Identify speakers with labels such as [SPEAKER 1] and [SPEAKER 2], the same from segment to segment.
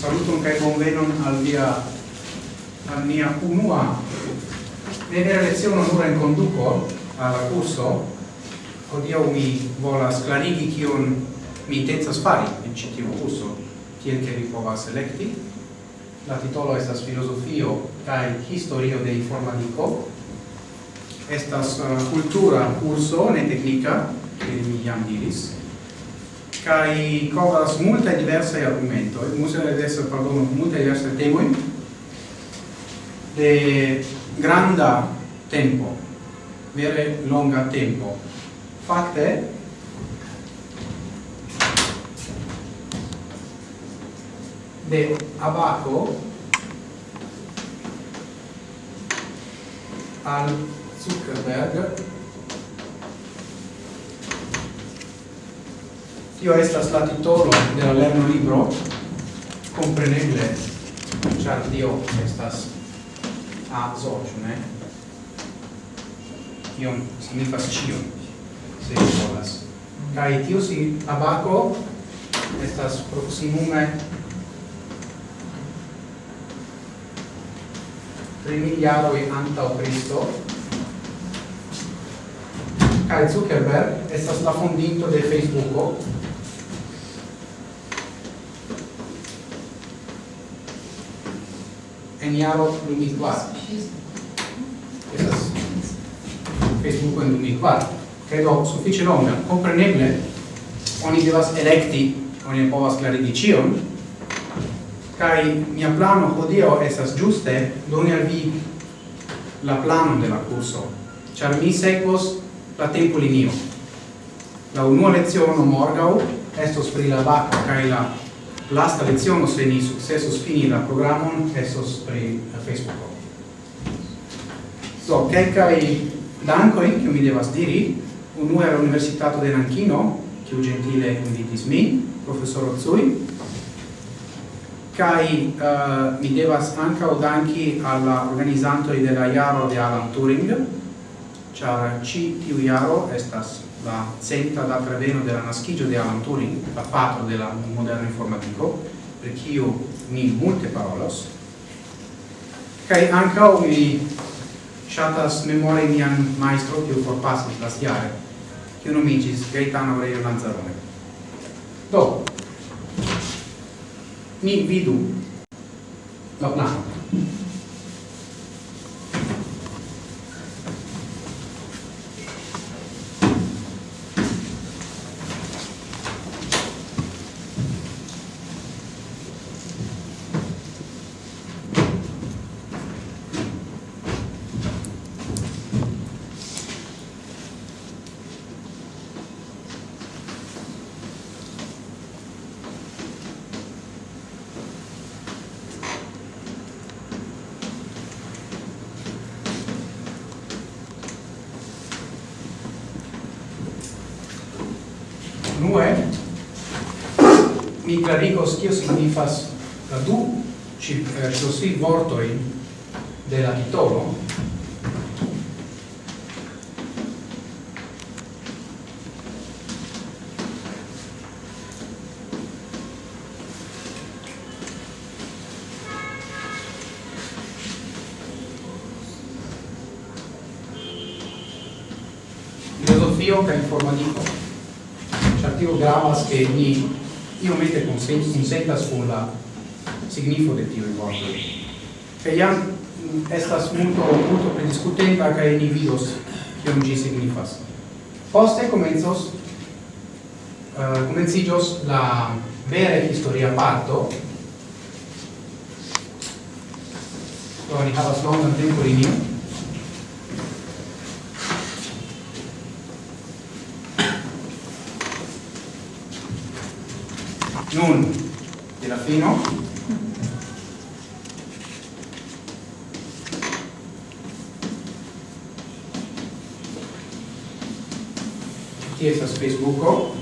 [SPEAKER 1] saluton kai bonvenon al via al mia unua ne vera lezione nur en conduco al curso odio mi volas clarigi kion mi intencas fari en ĉi tiu curso tiel ke vi povas elekti. La titolo estas filozofio kaj historio de informadiko. Estas eh, uh, cultura curso ne teknika, ke mi jam diris kai covas multa diversa argumento il museo adesso parlo multa diversa temoi de granda tempo vere longa tempo. Fakte de abaco al Zuckerberg tio estas la titolo de la lerno libro compreneble char dio estas a zocio, ne? Iom signifas ĉio se volas. Kaj tio si abaco estas proximume 3 anta antau Cristo Kai Zuckerberg estas la fondinto de Facebooko. en jaro 2004. Estas Facebook en 2004. Credo suffice longa. Compreneble, oni devas electi, oni povas clarigi cion, kai mia plano hodio esas giuste doni al vi la plano de la curso char mi sekvos la tempo linio la unua leciono morgau estos pri la vaca kai la lasta lezione se ni sukcesos fini la programon esos pri eh, Facebooko. Do so, kelkaj dankoj che mi devas diri un al Universitato de Nankino che gentile invitis mi professor Cui, kai uh, eh, mi devas o danki alla la della de la de Alan Turing, char ci tiu Yaro estas la senta da preveno della Naschigio di Alan Turing, la patro del moderno informatico, per io mi multe parolos, kai ankaŭ mi chatas memori mian maestro kiu forpasis non mi nomiĝis Gaetano Aurelio Lanzarone. Do, ni vidu la plano. clarigos kio signifas la du ci eh, ci vortoi de la titolo? Filosofio che informatico Ĉar tio gravas, che ni iomete consentas con la signifo de tio vorto. Kaj jam mm, estas multo multo prediscutenta kaj ni vidos kion ĝi signifas. Poste komencos uh, komenciĝos la vera historia parto. Do ni havas longan tempon linio. nun de la fino. Qui estas Facebooko?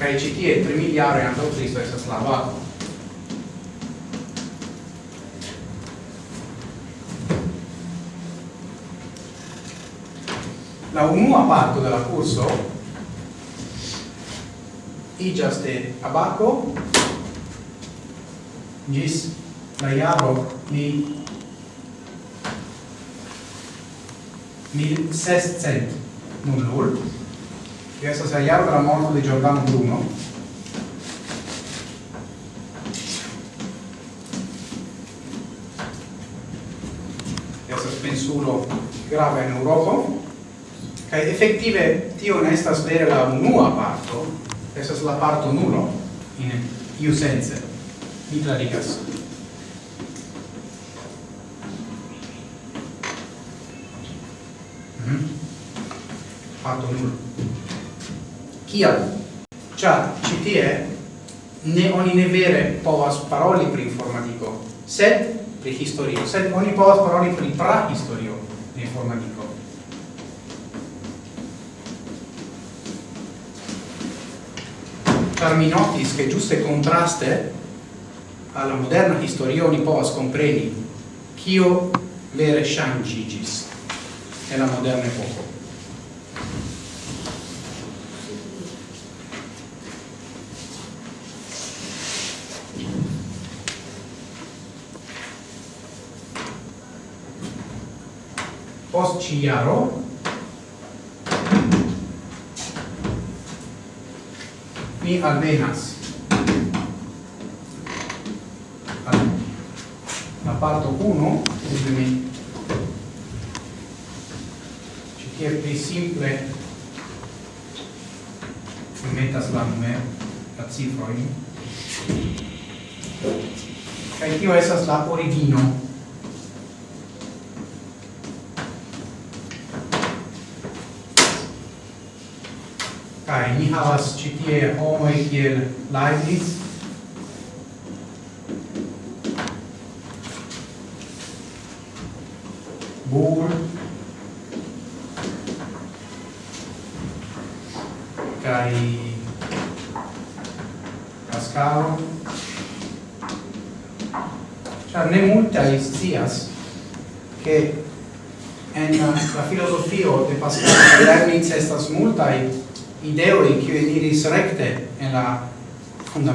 [SPEAKER 1] Kaj ĉi tie tri miliaroj antaŭ Kristo estas la vakuo La UMU a parto dalla corso iĝaste abako ĝis la jaro mil mil sescent nulul tio estas la jaro la morto de Giordano Bruno. Estas pensulo grava en Eŭropo Kaj efektive tio ne estas vere la unua parto, estas la parto nulo, in iu sense. Mi clarigas. Mm -hmm. Parto nulo. Kial? Ĉar ci tie ne oni ne vere povas paroli pri informatiko, sed pri historio, sed oni povas paroli pri prahistorio de informatiko. car mi notis che giuste contraste alla moderna historio ni povas compreni kio vere shangigis e la moderna epoca. Post ci mi alvenas. La parto 1 quindi mi. Ci che più simple. Mi metas la numero la cifra in kai tio esas la origino. havas ĉi tie homoj kiel Leibniz.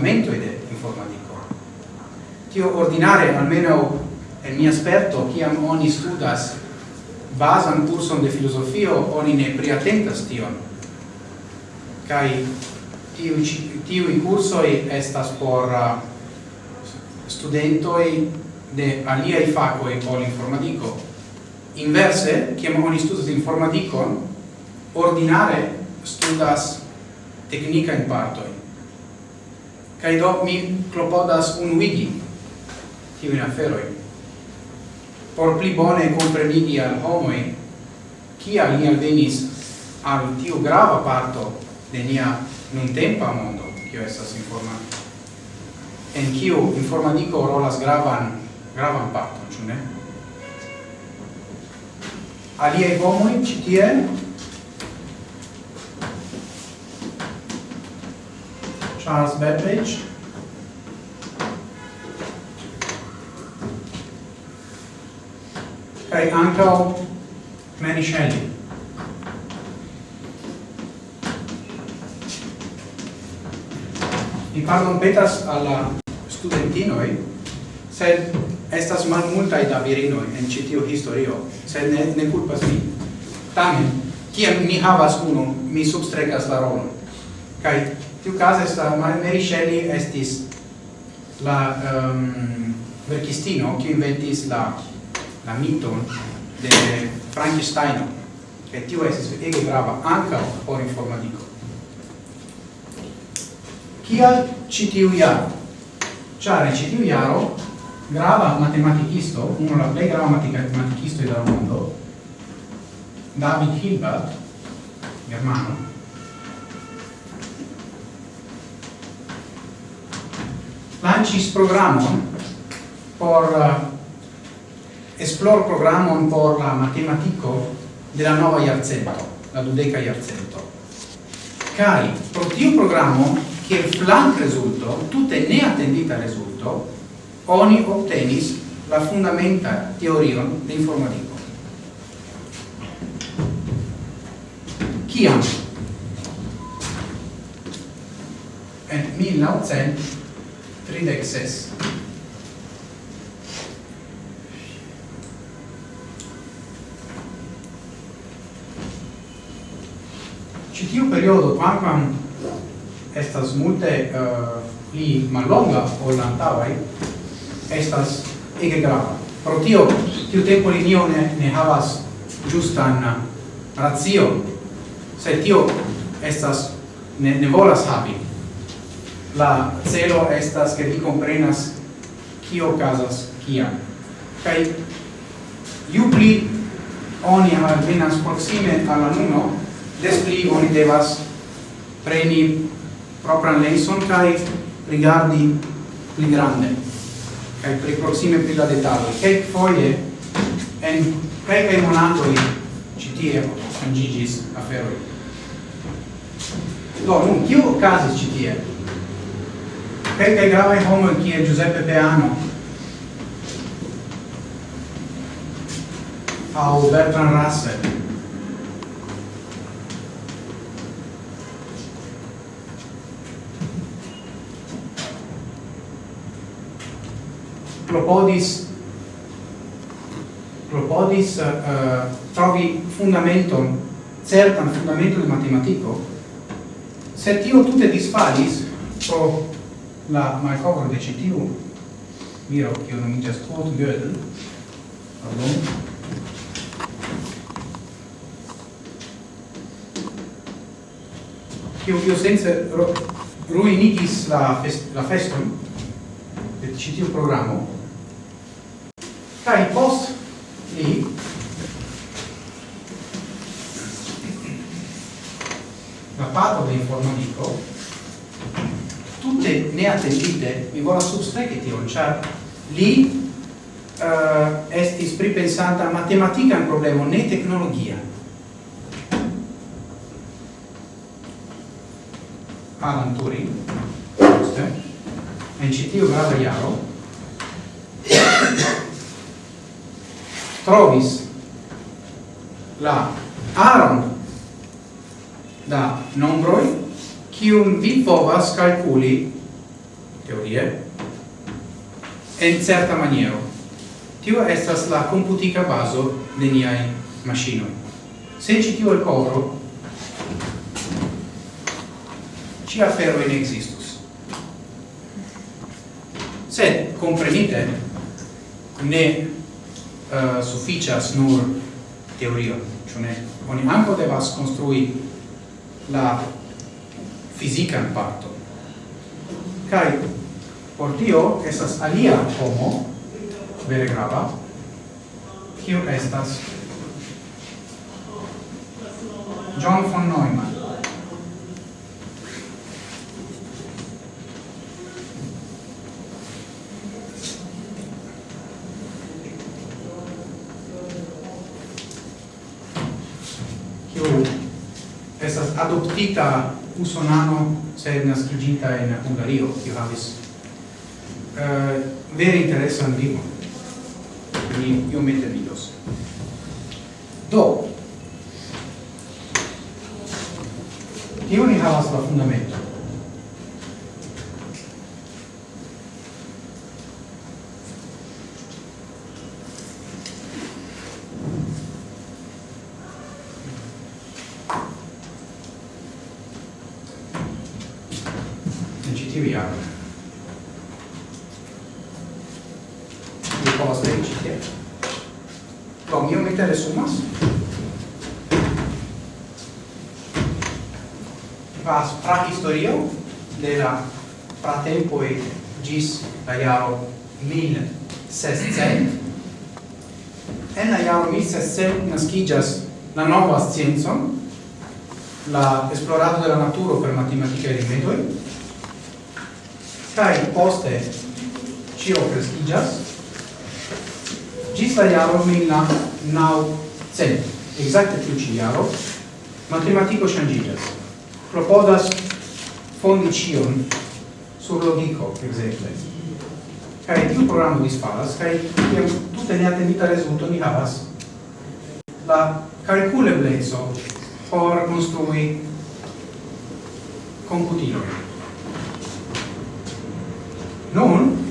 [SPEAKER 1] fondamentoi de informatico. Tio ordinare, almeno el esperto, chi am oni studas basan curson de filosofio, oni ne priatentas tion. Cai tiu, tiu cursoi estas por uh, studentoi de alia i faco e ol informatico. Inverse, ciam oni studas informatico, ordinare studas tecnica in partoi kai do mi klopodas unuigi tiujn aferojn por pli bone komprenigi al homoi chi al ni venis al tiu grava parto de nia nuntempa mondo, kio estas informa, en kiu informadiko rolas gravan, gravan parton, ĉu ne? Aliaj homoj ĉi tie Charles Babbage. Kai ankaŭ Mary Shelley. Mi pardon petas alla studentinoj, sed estas malmultaj da virinoj en citio historio, sed ne, ne culpas mi. Tamen, kiam mi havas unu, mi substrekas la rolon. kai tiu case sta Mary Shelley estis la um, verkistino kiu inventis la la miton de Frankenstein. Che tiu estis ege grava anca por informatico kial ci tiu jaro? Ciare ci tiu grava matematicisto uno la plei grava matematicisto del mondo David Hilbert germano lancis programon por uh, esplor programon por la matematico de la nova iarcento, la dudeca iarcento. Cari, pro tiu programo, che flank resulto, tutte ne attendita resulto, oni obtenis la fundamenta teorion de informatico. kiam en tridec ses. Citiu periodo, quamquam estas multe uh, pli malonga o lantavai, estas ege grava. Pro tio, tiu tempo linio ne, ne havas giustan ratio, se tio estas ne, ne volas havi la celo estas che vi comprenas kio casas kia kai ju pli oni alvenas proxime alla nuno des pli oni devas preni propran lenson kai rigardi pli grande kai pli proxime pli la dettaglio kai foie en kai kai monatoi citie angigis aferoi do nun kio casas citie kelkaj gravaj homoj kiel Giuseppe Peano. Aŭ Bertrand Russell. Propodis propodis uh, trovi fundamenton certan fundamenton de matematico. Se tio tutte disfalis pro la malcovro de citiu miro che io non mi just quote Gödel pardon? Kiu kiu senza ruinigis la, fest, la festum de citiu programma programo post li la pato de informatico tutte neattendite, mi vola substreki tion, ĉar li uh, estis matematica un problema ne tecnologia. Alan Turing, giusto? En citio grava iaro, trovis la aron da nombroi kiun vi povas calculi, teorie, en certa maniero. Tio estas la computica baso de niai machinoi. Se ci tio el coro, ci afero in existus. Se comprenite, ne uh, sufficias nur teorio, cio ne, oni anco devas construi la fisican parto. Kai por tio estas alia homo vere grava kiu estas John von Neumann. Kiu adoptita usonano se naskiĝinta in Ungario, che havis eh, uh, veri interessan vivo. Mi, io mette vidos. Do, tio ni havas la fundamento. jaro 1600 en la jaro 1600 nascigas la nova scienzo la esplorado de la naturo per matematica e rimedoi kai poste cio prestigias gis la jaro 1900 exacte tiu ci jaro matematico changigas propodas fondi cion sur logico, per exemple kai tiu programo disfalas, kaj tiam tute neatendita rezulto ni havas la calculebleco por construi computilon. Nun,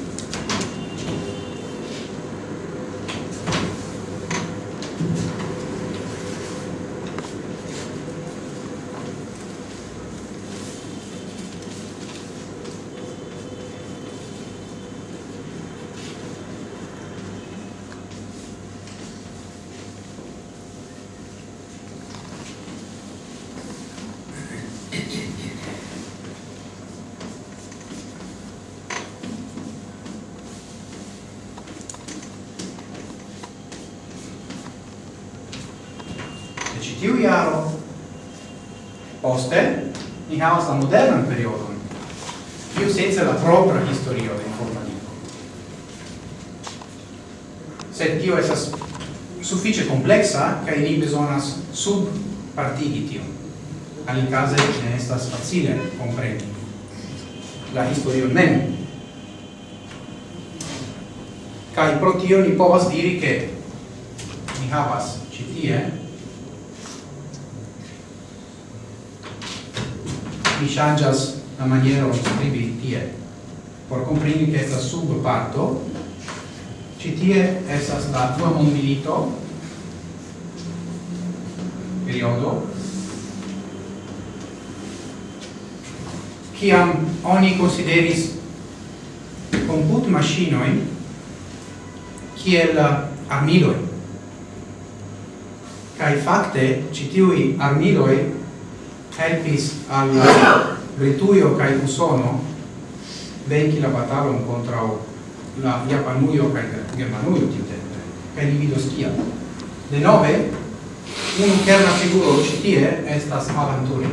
[SPEAKER 1] sub partigi tion. Alicase ne estas facile compreni la historio mem. Kai pro tio ni povas diri che ni havas citie mi changas la maniera di scrivi tie por comprendi che esta sub parto citie esas la tua mondilito periodo? Kiam oni consideris comput machinoi kiel armiloi. Kai fakte citiui armiloi helpis al Britujo kai Usono venki la batalon contra la Japanujo kai Germanujo tiutempe. Kai li vidos kiam? De nove unu kerna figuro ĉi tie estas Aventuri.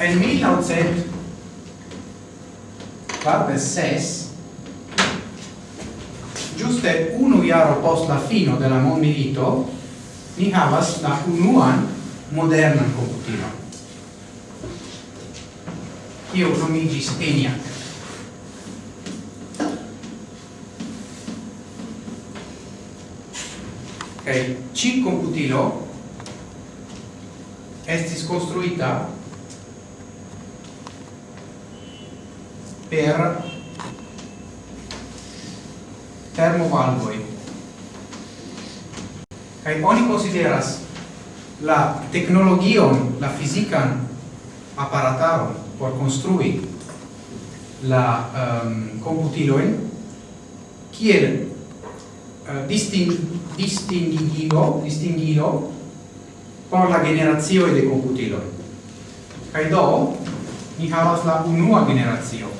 [SPEAKER 1] En 1946 giuste iaro post la fino de la mondmilito ni havas la unuan modernan komputilon Io nomigis ENIAC. Kaj Ci computilo estis konstruita per termovalvoi kai oni consideras la tecnologion, la fizican aparataron por construi la ehm, um, computiloen kiel uh, disting distingigo distingilo por la generazio de computilo kai do ni havas la unua generazio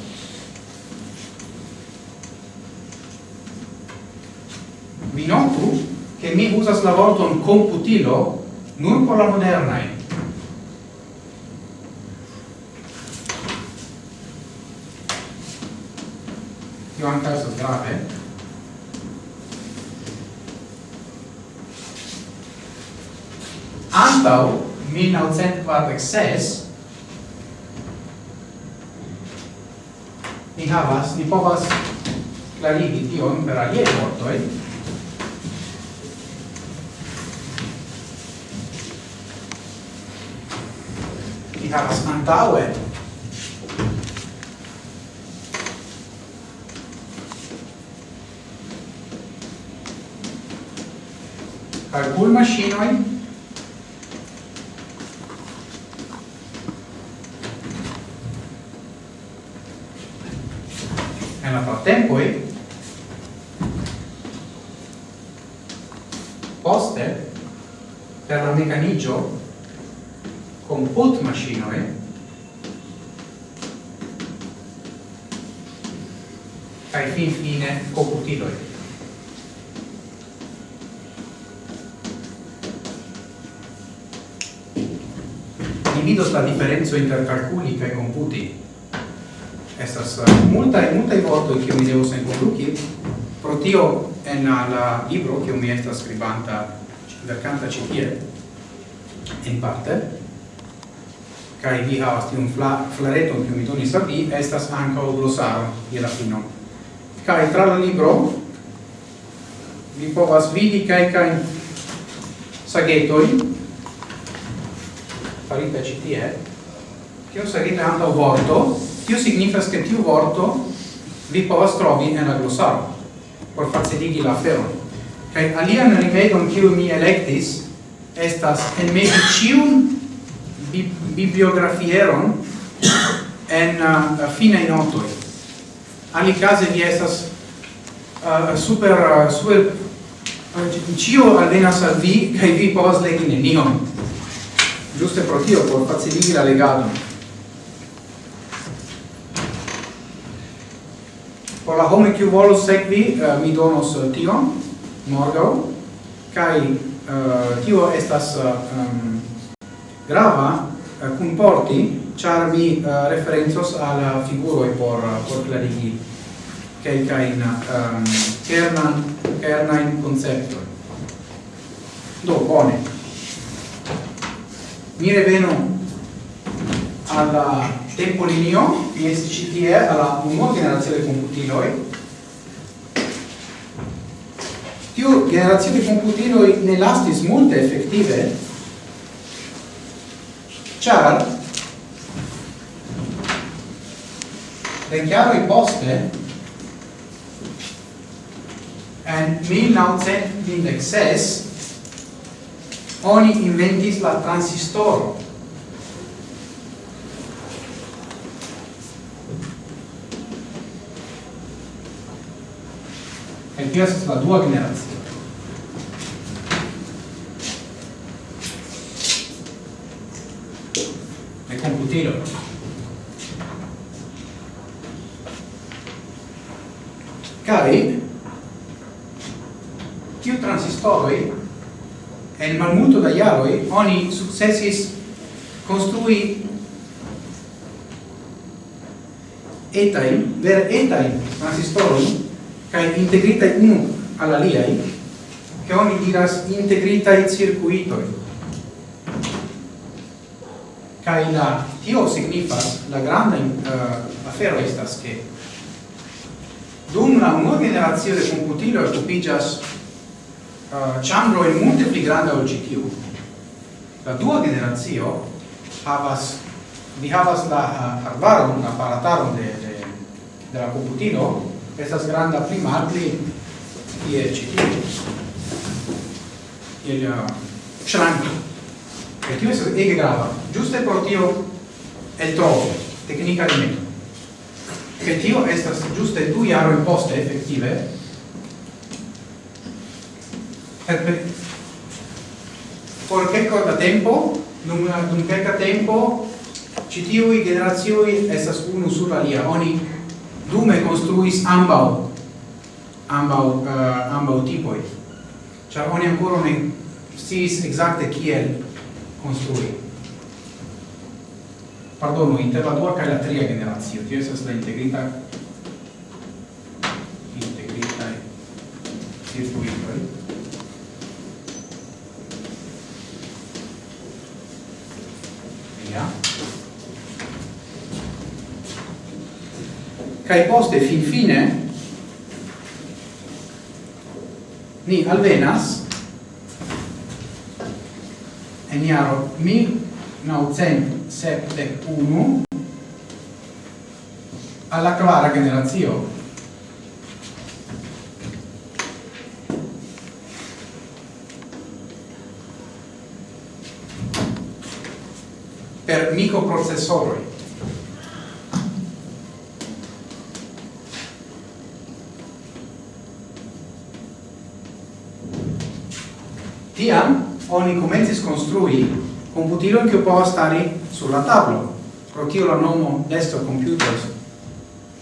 [SPEAKER 1] vi notu che mi usas la vorton computilo nur por la modernae. Io anche questo grave. Antau 1946 ni havas, ni povas clarigi tion per alie vortoi, havas antaŭe. Kalkulmaŝinoj en la partempoi poste per la mecanigio differenzo inter calculi kaj computi. Estas eh, multaj multaj vortoj che mi devos enkondukis pro tio en la libro kiu mi estas skribanta verkanta ĉi tie en parte kai vi havas tiun fla, flareton kiu mi donis al vi estas ankaŭ glosaro je la fino. Kai tra la libro vi povas vidi kaj kaj sagetoj farita ĉi tie tio sagita anta o vorto, tio signifas che tiu vorto vi povas trovi en la glossaro, por faciligi la aferon. Kaj alian rimedon kiu mi electis estas enmeti cium bi bibliografieron en uh, fine notoi. Alicase vi estas uh, super, uh, super uh, cio alvenas al vi, cae vi povas legi nenion. Giuste pro tio, por faciligi la legadon. por la homo kiu volos sekvi uh, mi donos eh, tion morgau, kai uh, eh, tio estas um, grava comporti char mi referenzos alla figuro e por por clarigi che kai in um, kernan kernan concepto do bone. Mi reveno alla tempo linio di SCTE ĉi tie alla unua generacio de komputiloj tiu generacio de komputiloj ne lastis multe efektive ĉar Renciaroi poste, en 1926, oni inventis la transistoro, questa estas la dua generacio. De computilo. Kai, tiu transistoroi, en malmulto da jaroi, oni successis construi etain, ver etain transistoroi cae integrita unu al aliai, che oni diras integritae circuitoi. kai la, tio signifas, la granda uh, afero estas che dum la unua generazio de computilo occupigas uh, eh, chambro in multe pli granda ol GTU. La dua generazio havas vi havas la uh, arbaron, la aparataron de, de, de la computilo estas granda pli malpli ie ĉi tie il shranko kaj tio estas ege grava. Ĝuste por tio eltrovo teknika rimedo kaj tio estas ĝuste du jaroj poste efektive por kelka da tempo dum dum kelka tempo ĉi tiuj generacioj estas unu sur alia oni dume construis ambau ambau uh, ambau tipoi. Char oni ancora ne sis exacte kiel construi. Pardono, inter la dua kaj la tria generacio, tio estas la integrita integrita circuitoi. cae poste fin fine ni alvenas. En iaro mi naucent septec unu alla quara generazio per microprocessori Tiam oni comencis construi computilon che può stare sulla tablo. Pro tio la nomo desktop computers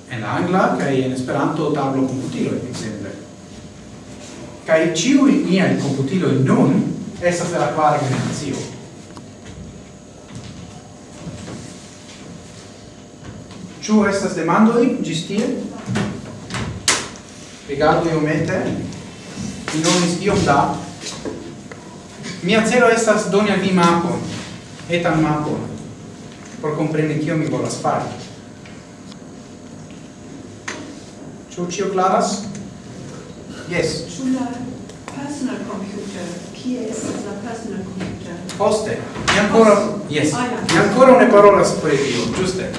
[SPEAKER 1] en la angla kaj in Esperanto tablo computilo ekzemple. Kaj ĉiuj computilo in nun essa per la kvara generazio. Ciu estas demandoi, gistie? Rigardo io iomete, in nomis iom da Mia celo estas doni al vi mapon, etan mapon, por compreni kio mi volas fari. Ĉu ĉio klaras? Yes.
[SPEAKER 2] Ĉu la personal computer, kie estas la personal computer?
[SPEAKER 1] Poste, mi ancora, yes, ah, mi ancora ne parolas pri tio, ĝuste.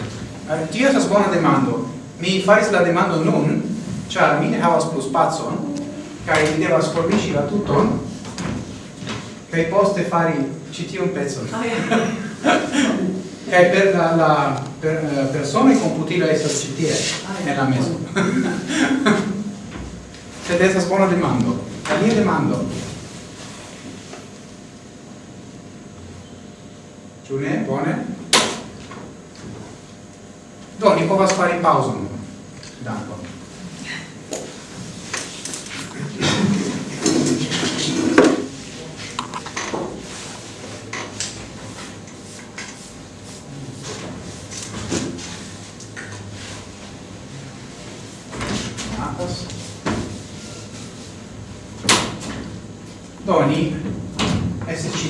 [SPEAKER 1] Eh, tio estas bona demando. Mi faris la demando nun, ĉar mi ne havas plu spacon, kaj mi devas formiĝi la tuton, che poste fare CT un pezzo.
[SPEAKER 2] Oh,
[SPEAKER 1] yeah. che per la, la per, eh, persona computila essere CT oh, ah, yeah. nella mesa. Se adesso buona domanda la mia domanda Giulia, buone. Doni, può fare pausa d'acqua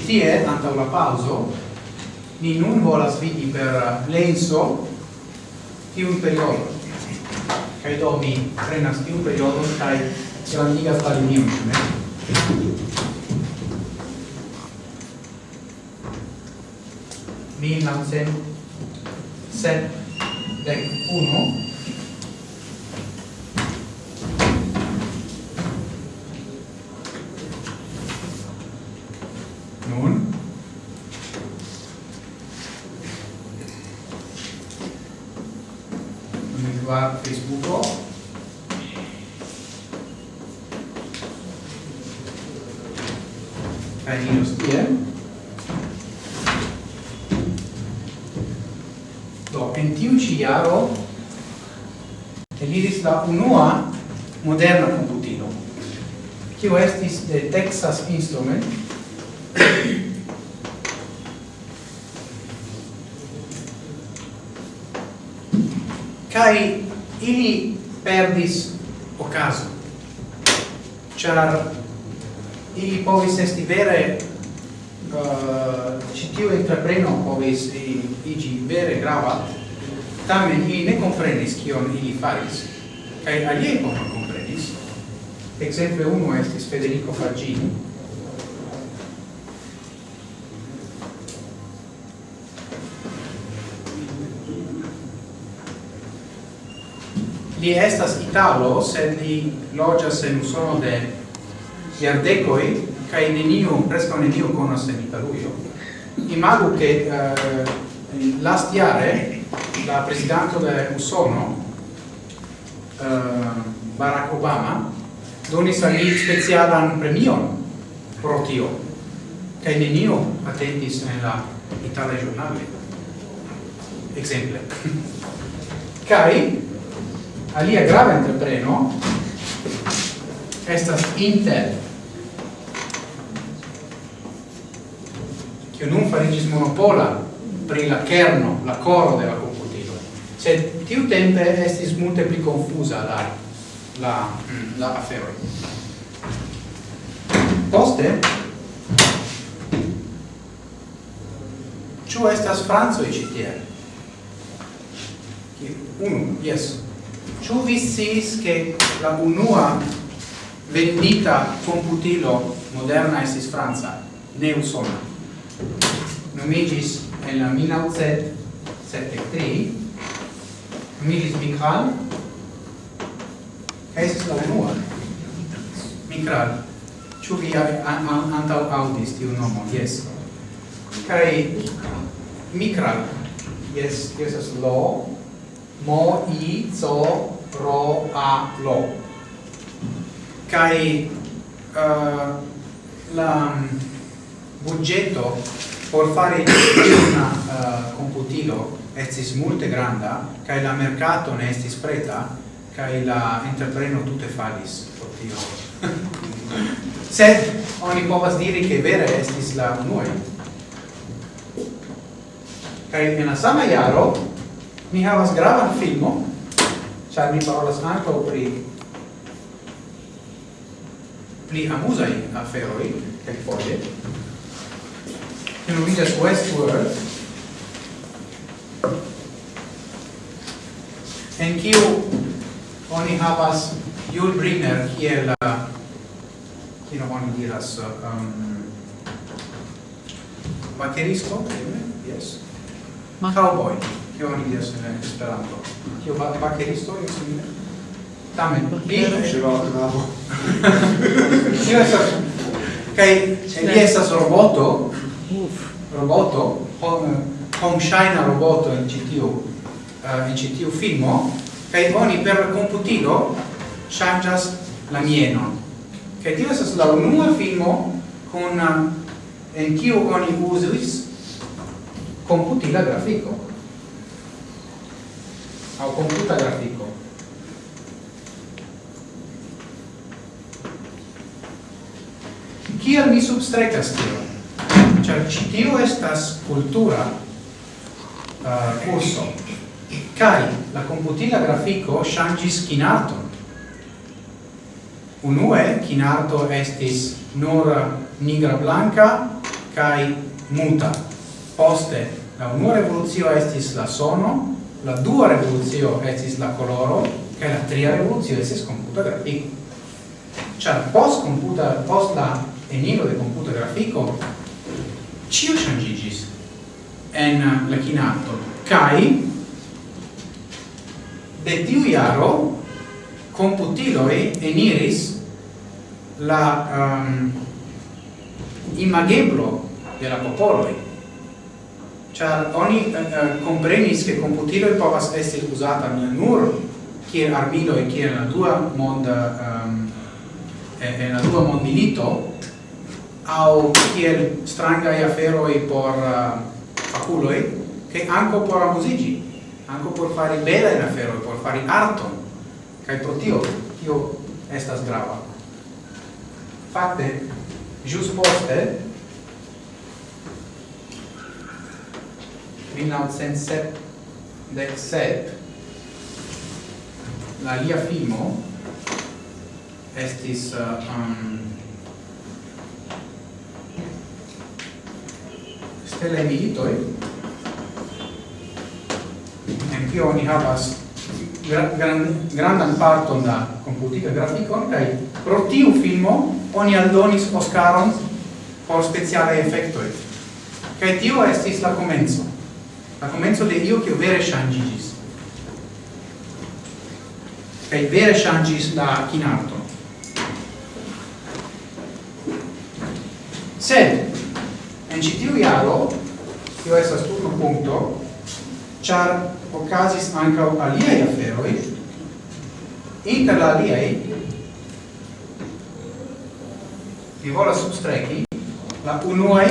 [SPEAKER 1] tie anta la pauso ni nun volas vidi per lenso tiun periodo Kai do mi prenas tiun periodo, kai gradigas la linion ne? Mi lancen set dec uno, kaj iros tie. Do, en tiu ĉi jaro eliris la unua moderna komputilo, kiu estis de Texas Instrument, kai ili perdis ocaso char ili povis esti vere uh, citiu entrepreno povis igi vere grava. Tamen ili ne comprenis kion ili faris kai alie non comprenis exemple uno estis Federico Fagini li estas italo sed li loĝas en Usono de iardecoi cae neniu, presca neniu conos en Italuio. Imago che uh, eh, last iare la presidente de Usono, uh, Barack Obama, donis al li specialan premion pro tio, cae neniu attendis en la Itala giornale. Exemple. kai alia grave entrepreno, estas Intel, che non farigis monopola pri la kerno, la coro della computilo. Se tiu tempe estis multe pli confusa la, la, mm, la afero. Poste, ciu estas franzo i citie? Unu, yes. Ciu vi sis che la unua vendita computilo moderna estis franza, ne usona? nomigis en la 1973 Milis Mikral. Kaj la unua. Mikral ĉu vi antau audis tiu nomo Yes Kai Mikral. Yes, yes, estas lo. Mo i zo, ro a lo Kai uh, la budgeto por fare una uh, computilo estis multe granda kai la mercato ne estis preta kai la entrepreno tutte falis por tio. Sed oni povas diri che vere estis la unue kai en la sama jaro mi havas gravan filmo char mi parolas anco pri pli amuzaj aferoj kelkfoje che non vidas Westworld en kiu oni havas Jul Brynner kiel uh, kiel oni diras uh, um, bateristo yes. Ma cowboy kiel oni diras in Esperanto. Kiel ba bateristo yes simile tamen. Li ŝivalo kaj li estas roboto? roboto, home shine roboto in CTU, uh, eh, in CTU filmo, kai oni per computilo changas la mienon. Che tio estas la unua filmo kun eh, en kiu oni uzis computila grafiko. Au computa grafiko. Kiel mi substrecas tio? char citiu estas cultura uh, curso kai la computila grafico shangis kinarto unue kinarto estis nur nigra blanca kai muta. Poste la unua revoluzio estis la sono la dua revoluzio estis la coloro kai la tria revoluzio estis computa grafico char post computa post la enilo de computa grafico cio changigis en eh, la chinato kai de tiu iaro computiloi eniris la um, imageblo de la popoloi. Char oni uh, comprenis che computiloi povas esti usata nur kiel armilo e kiel la dua monda um, ehm, e, la dua mondilito au kiel fero i por uh, faculoi, che anco por amusigi, anco por fare bella in aferoi, por fare arton, kai pro tio, tio estas grava. Fakte, jus poste, 1977, la lia filmo estis uh, um, telemilitoi, en kio oni havas gran, grandan parton da computica graficon, kai pro tiu filmo oni aldonis Oscaron por speciale effectoi. Kai tio estis la comenzo. La comenzo de io che vere shangigis. Kai vere shangis la kinarto. Sed, En ĉi tiu jaro, tio estas turno punkto, ĉar okazis ankaŭ aliaj aferoj, inter la aliaj vi volas substreki la unuaj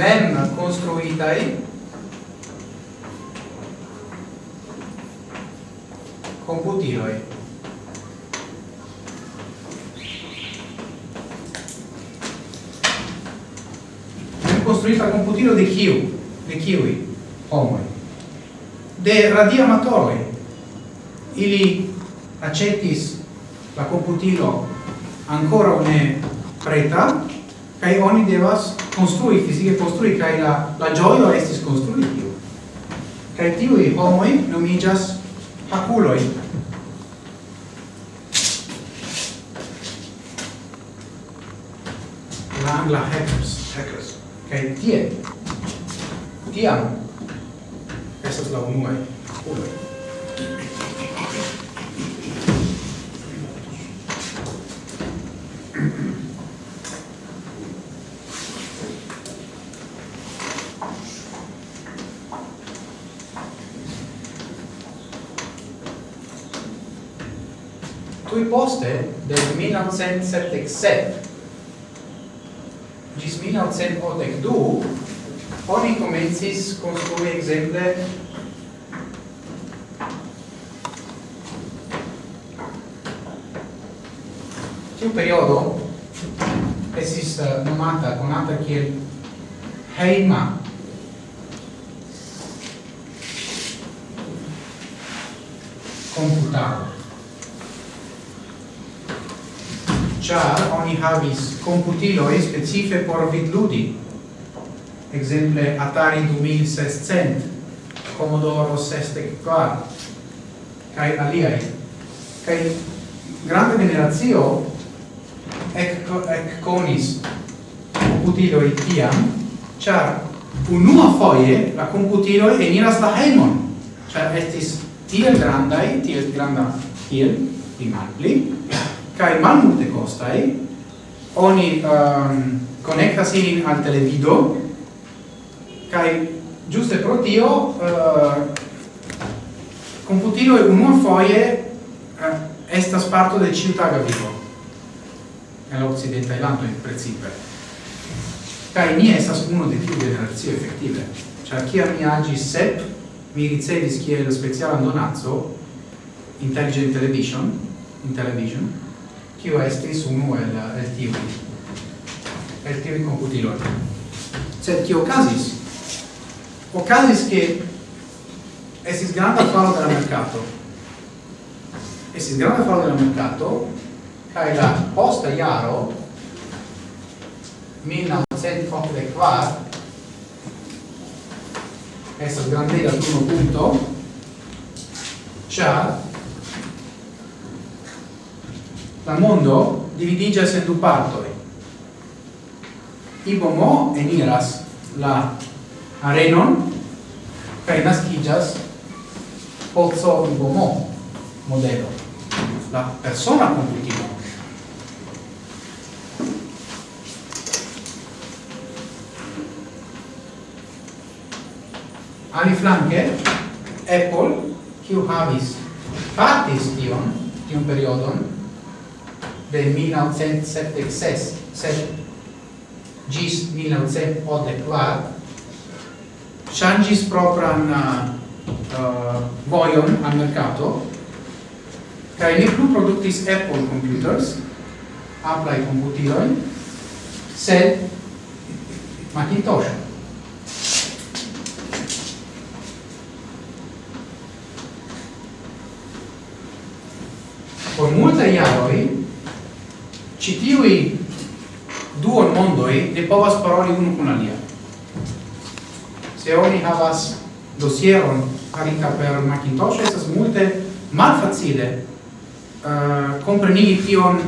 [SPEAKER 1] mem konstruitaj computiloi. construita computilo de kiu, de kiui, homoi. De radia ili accetis la computilo ancora une preta, kai oni devas construi, fisiche construi, kai la, la gioio estis construi tiu. Kai tiui homoi nomigas haculoi. La angla hackers. Hackers kai tie, tiam, estas la unua ulo Tui poste, del 1977, 1982 oni comencis construi exemple tiu periodo esis uh, eh, nomata conata kiel heima. Computado oni havis computiloi specife por vidludi, exemple Atari 2600, Commodore 64, kai aliai. Kai grande generazio ec, ec conis computiloi tiam, char unua foie la computilo eniras la hemon, char estis tiel grandai, tiel granda, tiel, di mal pli, cae mal multe costai, oni ehm, um, connectas ilin al televido. Kai giuste pro tio ehm, uh, computilo e unua foie uh, eh, estas parto de ciutaga vivo. El occidenta e lanto in principe kai mi estas uno de tiu generazio effettive cioè chi mi agi sep mi ricevis kiel specialan donazzo intelligent television in television kiu estis unu el el tiu el tiu computiloj sed kio okazis? Okazis ke estis granda falo de la mercato estis granda falo de la mercato kaj la posta jaro 1944 estas grandega turno punto, ĉar la mondo dividigas en du partoj. Ibomo eniras la arenon kaj naskiĝas poco Ibomo modelo, la persona competitiva Ali flanke, Apple, kiu havis, partis tion, tion periodon, de 1976 gis 1984 changis propran uh, uh voion al mercato kai ne plu productis Apple computers Apple computeroi sed Macintosh. Por multa iaroi citiui mondo mondoi ne povas paroli unu kun alia. Se oni havas dosieron farita per Macintosh, esas multe malfacile uh, comprenigi tion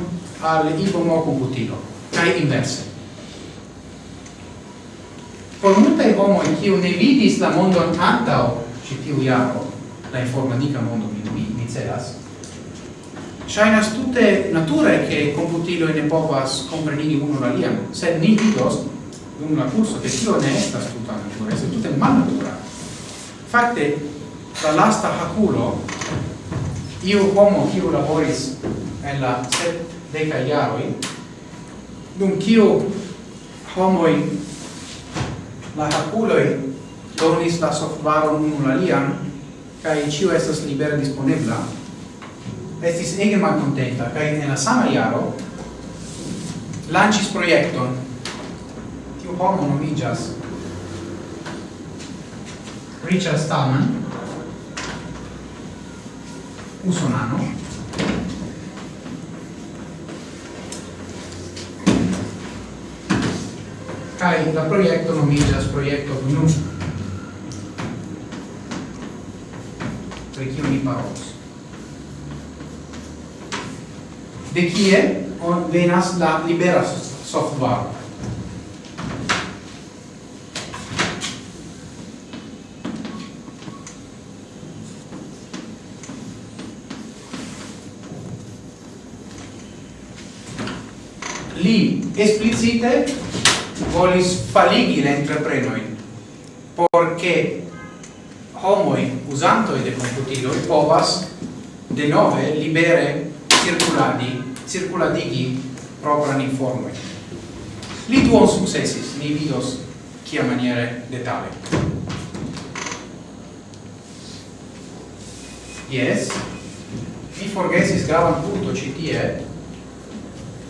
[SPEAKER 1] al ibomo computilo, cae inverse. Por multae homoi, kiu ne vidis la mondon antao, citiu iaro, la informatica mondo mi, mi, mi celas, Shainas tutte nature che computilo in povas comprenigi uno la liam, sed ni vidos dum la curso che tio ne estas tuta natura, sed tutte mal natura. Fakte, la lasta haculo, io homo kiu laboris en la set deca iaroi, dum kiu homoi la haculoi donis la softvaron uno la liam, cae cio estas libera disponebla, estis ege malcontenta, kaj en la sama iaro lancis proiecton Tiu homo nomigas Richard Stallman, usonano, kai la proiecto nomigas proiecto GNU. Per chi mi parolos de kie on venas la libera software. Li esplicite volis faligi la entreprenoin, porque homoi usantoi de computiloi povas de nove libere circuladi, circuladigi propran informoi. Li duon successis, ni vidos kia maniere detale. Yes, mi forgesis gravan punto citie,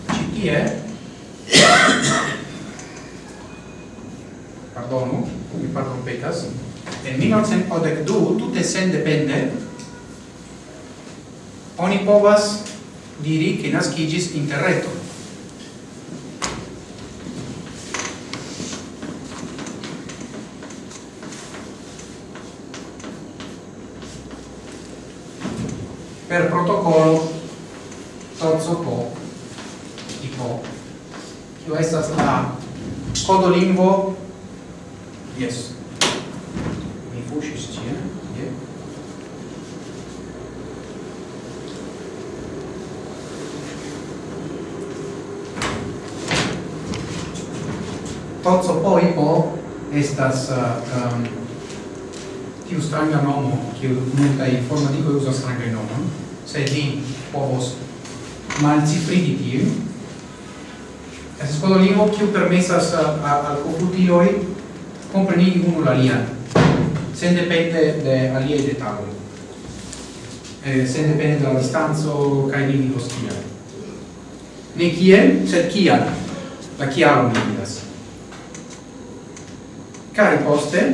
[SPEAKER 1] citie, pardonu, mi partrompetas, en 1982, tutte sen depende, oni povas diri che nascigis interreto. Per protocollo Tozzo Po, tipo, tio estas la codolingvo estas uh, um, tiu stranga nomo, kiu multa informatikoj uzas stranga nomo se li povos malcifrigi tiu. Estas lingvo kiu permesas uh, al komputiloj komprenigi unu la alian, sen depende de aliaj detaloj, eh, sen depende de la distanco kaj limitos kial. Ne kiel, sed kial, la kialon cari poste?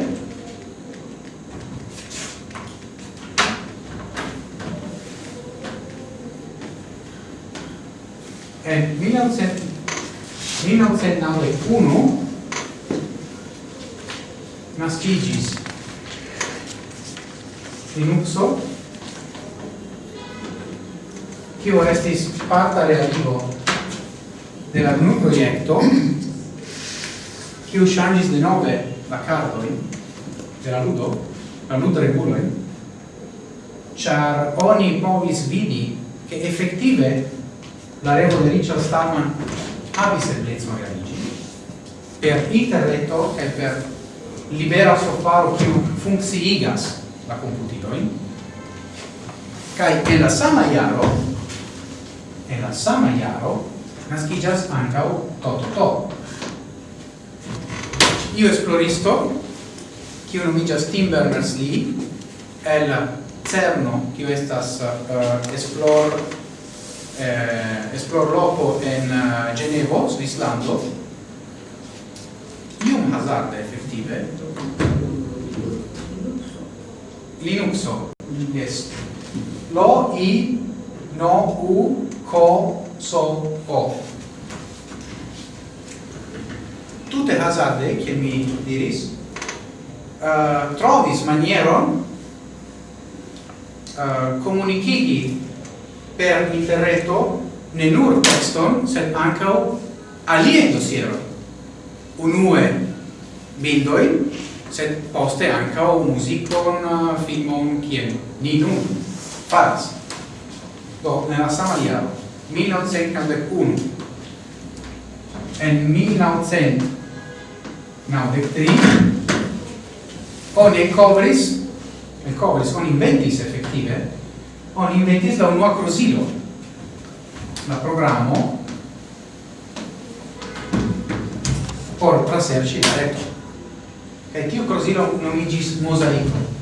[SPEAKER 1] En 1991 nascigis Linuxo. Kio estis parta realigo de la GNU proiecto kiu ŝanĝis denove la cardoi de la ludo, la ludo reguloi, char oni povis vidi che effettive la revo de Richard Stallman havis eblezzo organigi per interreto e per libera software più funziigas la computiloin kai en la sama iaro en la sama jaro nascigas ancau toto to io esploristo, kiu nomiĝas Tim Berners-Lee, el CERNO, che estas uh, esplor eh, esplorloco en uh, Genevo, Svislando, ium hazarde effettive, Linuxo, yes, lo, i, no, u, co, so, o, tute hazarde, che mi diris, uh, trovis manieron uh, comunicigi per interreto ne nur texton, sed ancau alie dosieron. Unue bildoi sed poste ancau musicon, uh, filmon, kien. Ni nun faras. Do, nella sama iaro, 1991, en 1900 1993 oni covris e covris on inventis effettive on inventis la unua crosilo la programo por traserci la reto e tio crosilo nomigis mosaico.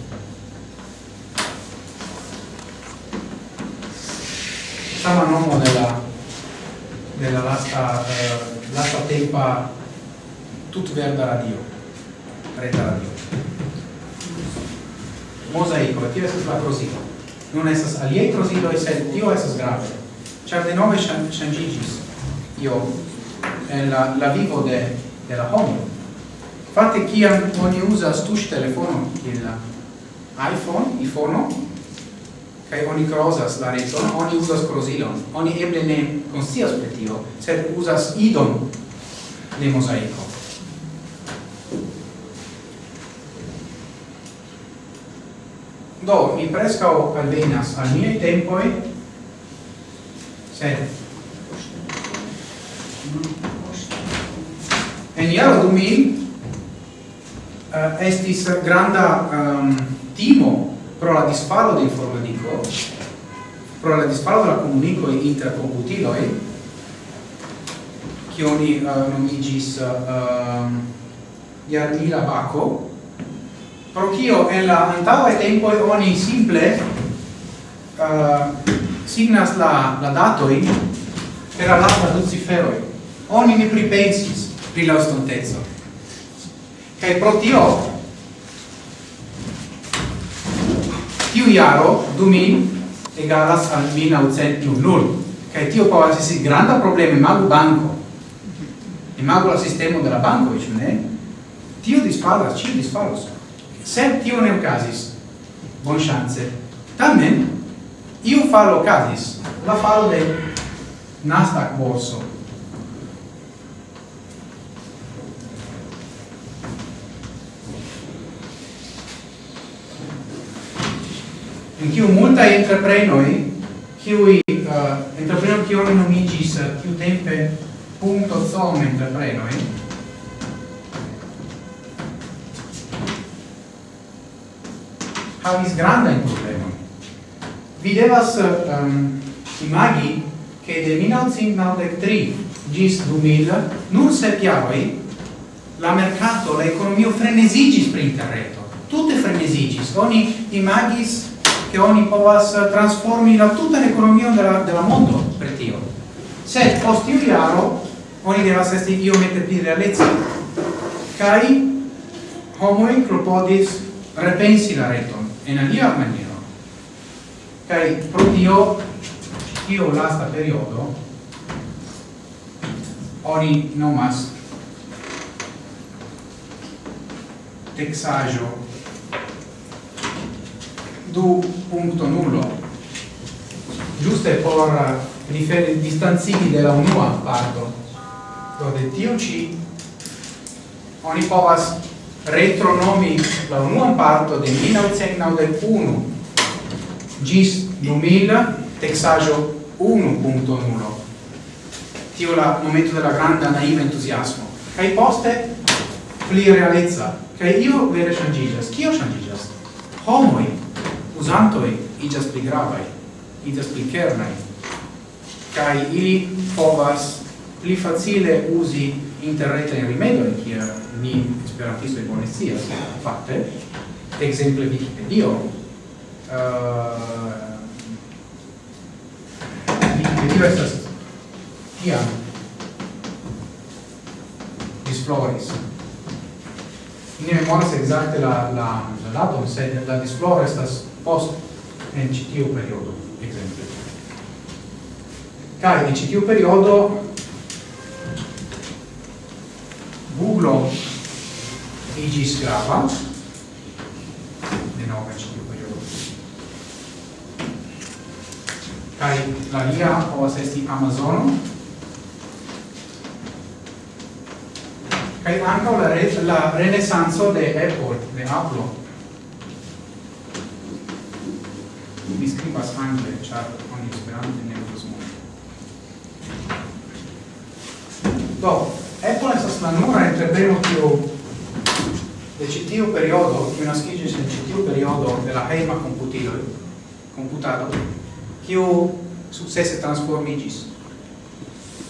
[SPEAKER 1] Sama nomo della della lasta eh, lasta tempa tut verda radio. Reta radio. Mosaico tio estas la trosilo non estas aliei e sed tio estas grave. Cer de nove changigis, io en la, la vivo de, de la homo. Fate kiam oni uzas tuŝ telefono, il iPhone, iPhone, iPhone, kai oni crosas la reton, oni usas crosilon, oni eble ne consias pri tio, sed usas idon de mosaico. do mi prescao alvenas al miei tempoi sed en iaro 2000, uh, estis granda um, timo pro la disparo de informatico pro la disparo de la comunico inter computiloi che oni eh, uh, nomigis uh, eh, um, ehm, Iarmila Baco pro kio en la antaŭaj tempo oni simple uh, signas la la datoi per la lasta du ciferoj oni ne pripensis pri la estonteco kaj pro tio tiu jaro du min egalas al min aucentium nul kaj tio povas esti granda problema imagu banco. imagu la sistemo de la banko, ĉu ne? Tio disparas, ĉio disparos sed tio ne ocasis bon chance. Tamen iu falo ocasis la falo de Nasdaq borso. In kiu multaj kiu i uh, entreprenoj kiu nomigis uh, kiu tempe punto som entreprenoj havis grandajn problema. Vi devas um, imagi che de 1993 gis 2000, nur se piavoi la mercato, la economia frenesigis per interreto. Tutte frenesigis. Oni imagis che oni povas transformi la tutta l'economia della, della mondo per tio. Se post iu jaro, oni devas esti io mette pli realezza. Cai homoi clopodis repensi la reton en alia maniero. Kai pro tio tio lasta periodo oni nomas texajo du punto nullo. Giuste por riferi distanzini della unua parto. Dove tio ci oni povas retronomi la unuan parto de 1991 gis 2000 texajo 1.0 tio la momento della grande naiva entusiasmo. Kai poste pli realezza kai io vere changigas kio changigas homoi usantoi igas pli gravai igas pli kernai kai ili povas pli facile usi interreta in rimedio in kia ni esperantisto e bone sia fatte exemple Wikipedia uh, Wikipedia estas tiam disfloris. Ne memoras exacte la la la datum sed la disflora estas post en citiu periodo exemple. Cari in citiu periodo Google igis grava. De nove ci periodo. Kai la lia povas esti amazono kai anche la re, la renaissance de Apple de Apple. Mi skribas angle ĉar con esperante ne nel multe do Apple estas la nura entrepreno tiu de ĉi periodo, che una en ĉi tiu periodo de la hejma computato, komputado, kiu sukcese transformiĝis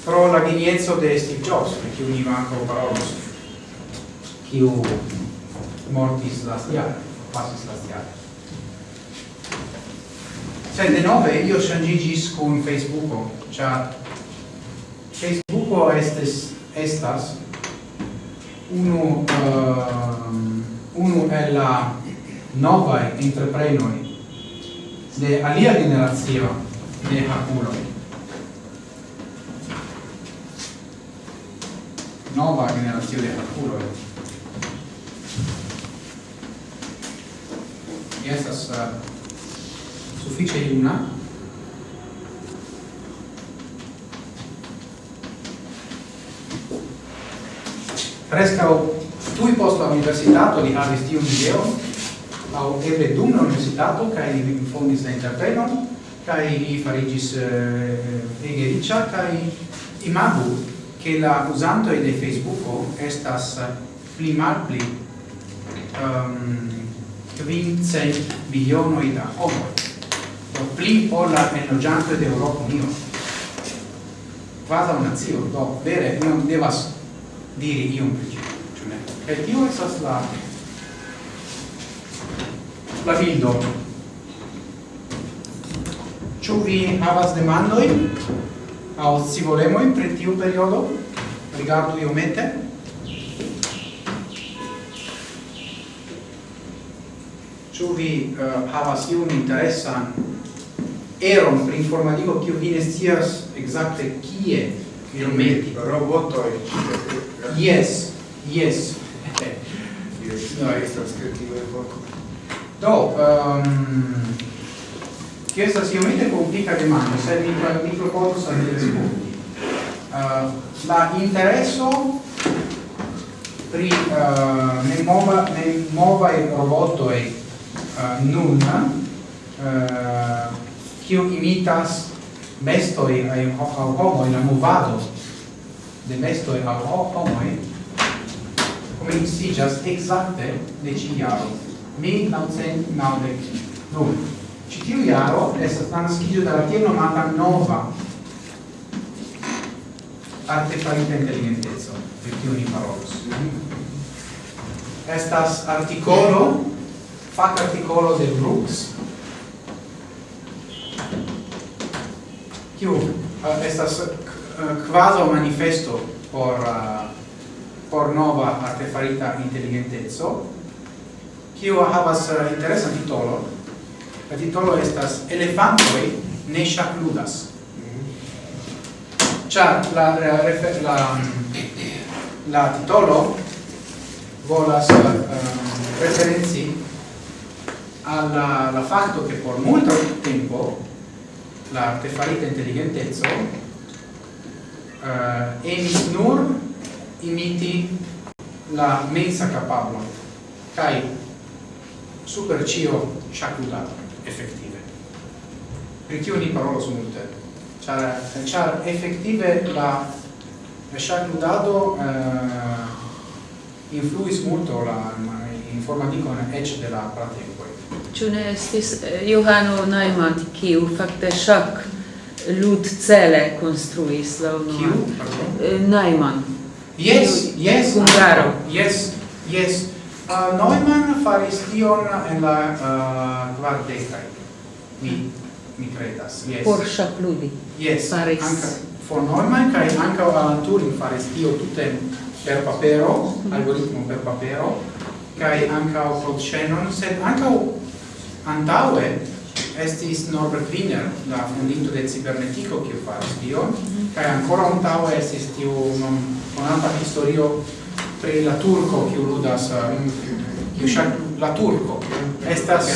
[SPEAKER 1] pro la geniezzo de Steve Jobs, pri kiu ni parolos, kiu mortis lastjare, pasis lastjare. Cioè, de nove io shangigis con Facebooko, cia Facebooko estes, estas uno, uh, ehm, uno è la nova entreprenoi de alia generazio de hapulo nova generazio de hapulo estas uh, sufiĉe juna. prescao tui post la universitato di havis tiu video, au eble dum la universitato, kai li fondis la entreprenon, kai li farigis eh, eh, ege riccia, kai imagu che la usanto de Facebook estas eh, pli mal pli um, ehm, quincent bilionoi da homo do pli ol la enlogiantoi de Europa Unio vada una zio, do, vere, non devas diri iom pri ĝi, ĉu ne? Kaj tio estas la la bildo. Ĉu vi havas demandojn aŭ scivolemojn pri tiu periodo? Rigardu iomete. Ĉu vi uh, havas iun interesan eron pri informadiko kiu vi ne scias ekzakte kie iometi
[SPEAKER 3] robotoi
[SPEAKER 1] yes yes
[SPEAKER 3] yes no estas kreativa forto
[SPEAKER 1] do ehm, um, che sta sicuramente complica demanda se mi mi propongo sa rispondi uh, ehm, la interesso pri uh, ne mova ne mova il roboto e uh, nun uh, kiu imitas mestoi ai ho homoi la movado. De mestoi au si just exacte de ci iaro mi naucent naudec du ci tiu iaro è naskiĝo de dalla tiel mata nova artefarita intelligentezza per chi ni parolos. Estas articolo fac articolo de Brooks kiu uh, estas eh, quasi manifesto por uh, por nova artefarita intelligentezzo. Kiu havas uh, interesa titolo. La titolo estas elefantoi ne ŝakludas. Ĉar la la, la la titolo volas uh, referenzi alla la fatto che por molto tempo l'artefarita intelligentezzo eh, emis nur imiti la mensa capablo kai supercio shakuda effettive. Perché ogni parola su multe c'è cioè, effettive la shakudado eh, influis molto la, in forma di con edge della pratica
[SPEAKER 3] Ĉu ne estis eh, Johano Neumann, kiu fakte ŝak lud cele konstruis la
[SPEAKER 1] unuan?
[SPEAKER 3] Eh, Neumann.
[SPEAKER 1] Yes, yes.
[SPEAKER 3] Hungaro.
[SPEAKER 1] Yes, yes. Uh, Neumann faris tion en la uh, kvardekaj. Mi, mi credas, yes.
[SPEAKER 3] Por ŝakludi.
[SPEAKER 1] Yes,
[SPEAKER 3] faris.
[SPEAKER 1] Anca, for Neumann, kai anca Alan Turing faris tio tutem per papero, mm -hmm. algoritmo per papero, kai anca Claude Shannon, sed anca Antaue estis Norbert Wiener, la fondinto de cibernetico, kiu faris tion, mhm. kaj ancora antaue estis tiu konata historio pri la turco, kiu ludas, um, kiu ŝak la turco. Estas...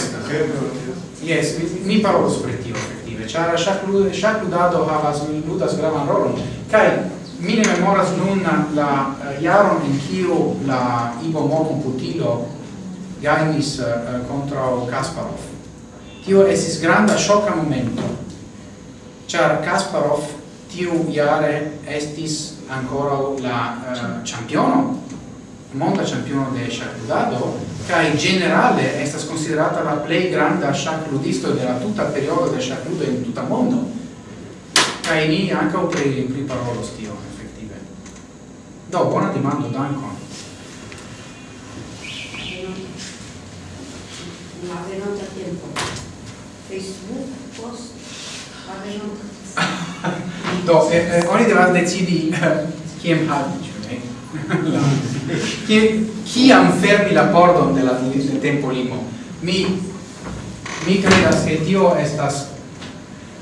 [SPEAKER 1] Yes, mi parolos pri tio, efektive, ĉar ŝak ludado havas, ludas gravan rolon, kaj mi ne memoras nun la jaron en kiu la Ivo Mo computilo gainis uh, contra Kasparov. Tio esis granda shocka momento, char Kasparov tiu iare estis ancora la uh, championo, monta championo de shakudado, in generale estas considerata la plei granda shakudisto de la tuta periodo de shakudo in tuta mondo. Cae ni anche pri, pri parolo stio, effettive. Do, bona demando, dankon.
[SPEAKER 2] a venuto a tempo. Facebook, post, a venuto.
[SPEAKER 1] Do, eh, eh, oni devas decidi kiam havi, ĉu ne? Ki kiam fermi la pordon de la de tempo limo. Mi mi credas ke tio estas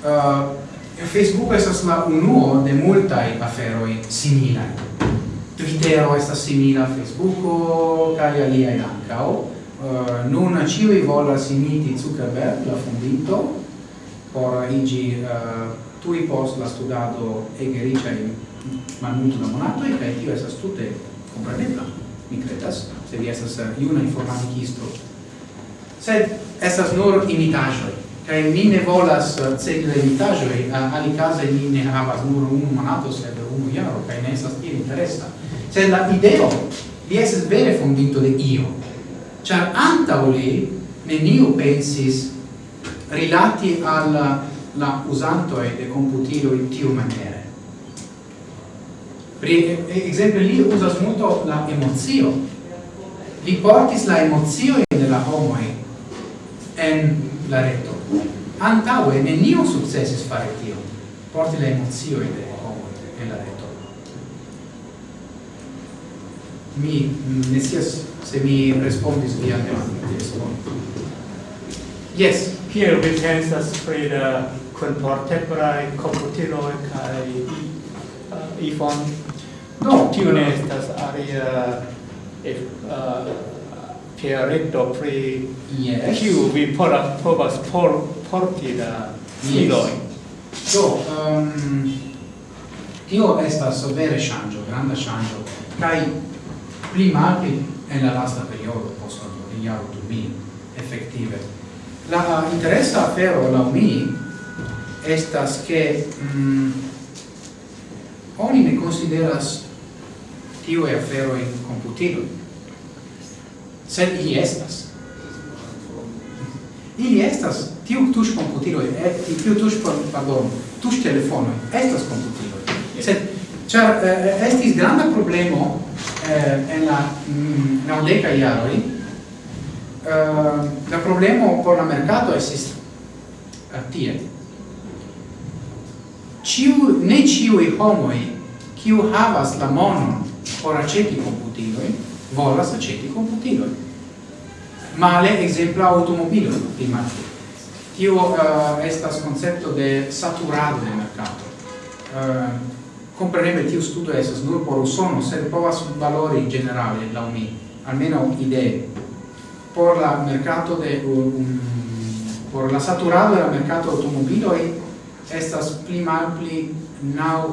[SPEAKER 1] uh, Facebook estas la unuo de multaj aferoj similaj. Twitter estas simila Facebooko kaj aliaj ankaŭ. Eh, uh, nun ciui volas imiti Zuckerberg, la fondito, por igi uh, tui post la studado ege ricia in malmulto da e cae tio esas tutte comprenebla, mi credas, se vi esas eh, iuna informaticisto. Sed esas nur imitajoi, kai mi ne volas cegle imitajoi, alicase mi ne havas nur unu monato, sed unu iaro, kai ne esas tira interessa. Sed la ideo, vi esas vere fondito de io, char anta li neniu pensis rilati al la usanto e de computilo in tiu maniere. Per esempio li usas molto la emozio. Li portis la emozio de la homo en la reto. Antaue neniu successis fare tio. Porti la emozio de homo en la reto. Mi ne sias se mi respondis via demandon Yes.
[SPEAKER 4] here we can pensas pri the contemporary computiloi kai uh, iPhone? No. Tio ne estas aria if, eh, uh, pierretto pre
[SPEAKER 1] yes.
[SPEAKER 4] kiu vi pola, povas por, porti la filoi. Yes.
[SPEAKER 1] Do, um, tio estas vere shangio, granda shangio, kai pli malpli en la lasta periodo post la iaro du effettive la interessa afero la mi estas che mm, oni ne consideras tio e afero in computilo. Sed ili estas. Ili estas tiu tush computilo e tiu tush pardon tush telefono estas computilo. Sed Char eh, eh, estis granda problemo eh, en la mm, naudeca iaroi, eh, la problemo por la mercato estis eh, tie. Ciu, ne ciui homoi, kiu havas la monon por aceti computiloi, volas aceti computiloi. Male, exempla, automobiloi, primati. Tio uh, estas concepto de saturado de mercato. Uh, Compreneble tiu è estas nur por usono, sed povas valori generale la mi, almeno idee. Por la mercato de um, por la saturado de la mercato automobiloj estas pli malpli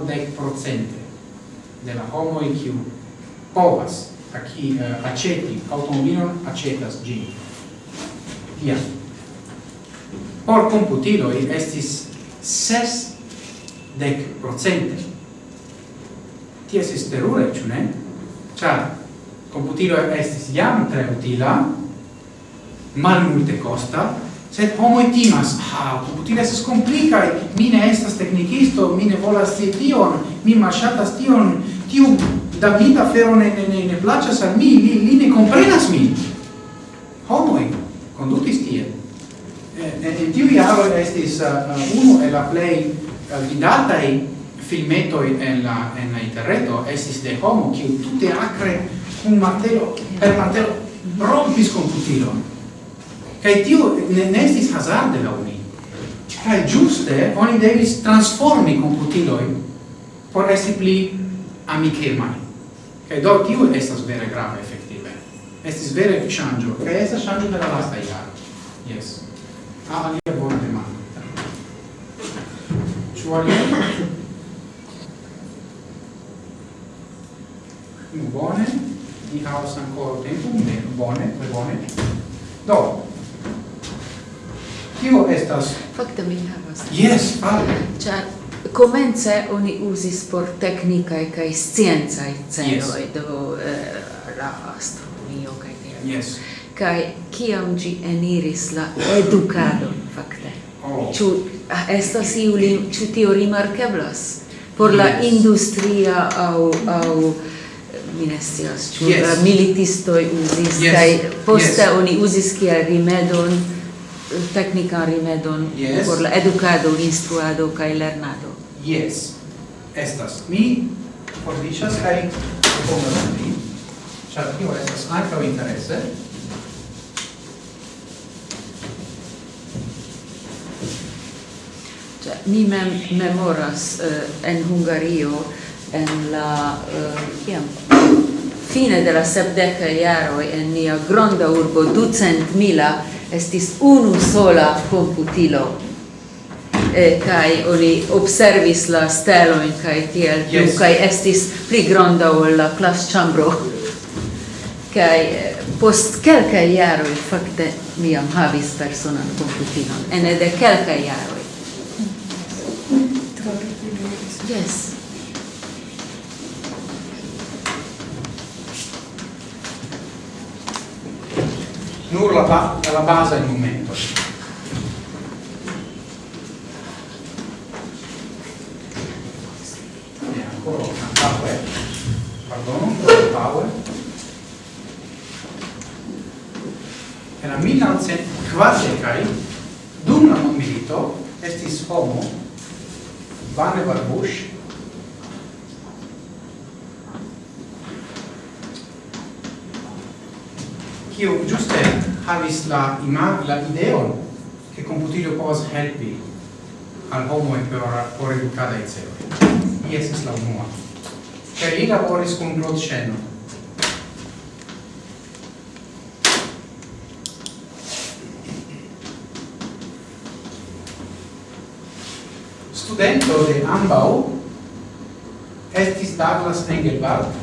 [SPEAKER 1] dec procente de la homoj kiu povas aki uh, eh, aceti automobilon acetas gi Tia. Por computilo estis ses dec procente tie estis terure, ĉu ne? Ĉar computilo estis jam tre utila, mal multe costa, sed homo timas, ah, computilo estis complicae, mi ne estas technicisto, mi ne volas si tion, mi masciatas tion, tiu Davida fero ne, ne, ne, ne placas al mi, li, li ne comprenas Homo Homoi condutis tie. E, e, e tiu iaro estis uh, uh uno uh, e la play uh, vidatai filmeto en la en la interreto estis de homo kiu tute acre un martelo per martelo rompis computilon. Kaj tiu ne, ne estis hazarde la uni kaj giuste oni devis transformi computilojn por esti pli amikemaj kaj do tiu estas vere grave efektive. Estis vere ŝanĝo kaj estas ŝanĝo de la lasta jaro. Yes ah alia bona demanda. Thank alia? Nu bone, ni havas ancora tempo, ne bone, ne bone. Do. Kio estas?
[SPEAKER 3] Fakte mi havas.
[SPEAKER 1] Yes, fale.
[SPEAKER 3] Ĉar Comence oni usis por teknikaj cae scienzae celoj
[SPEAKER 1] yes.
[SPEAKER 3] do eh, la astronomio cae tia.
[SPEAKER 1] Yes.
[SPEAKER 3] Cae ciam gi eniris la educado, fakte.
[SPEAKER 1] Oh.
[SPEAKER 3] Ciu, ah, estas iu li ĉu tio rimarkeblas por yes. la industria aŭ aŭ mi ne scias, ĉu yes. Eh, militistoj uzis
[SPEAKER 1] yes.
[SPEAKER 3] kaj poste
[SPEAKER 1] yes.
[SPEAKER 3] oni uzis kiel rimedon eh, teknikan rimedon
[SPEAKER 1] yes.
[SPEAKER 3] por la edukado, instruado kaj lernado.
[SPEAKER 1] Yes. Estas mi fordiĉas kaj proponas al vi, ĉar tio estas ankaŭ interese.
[SPEAKER 3] Cioè, mi mem memoras uh, en Hungario en la uh, fine de la sepdeca iaro en nia gronda urbo ducent mila estis unu sola computilo. E kai oni observis la stelojn kai tiel plu yes. kai estis pli gronda ol la klasĉambro kaj eh, post kelkaj jaroj fakte mi am havis personan computilon ene de kelka iaro yes.
[SPEAKER 1] Nur la, la basa il momento. E ancora una power, pardon, una power. Era 1900 kvardecai, dum la mondmilito, estis homo, Vannevar Bush, kiu giuste havis la imag la ideon che computilio povas helpi al homoj por educada edukadaj celoj. Li es la unua. Che li laboris con Claude Shannon. Studento de ambau estis Douglas Engelbart,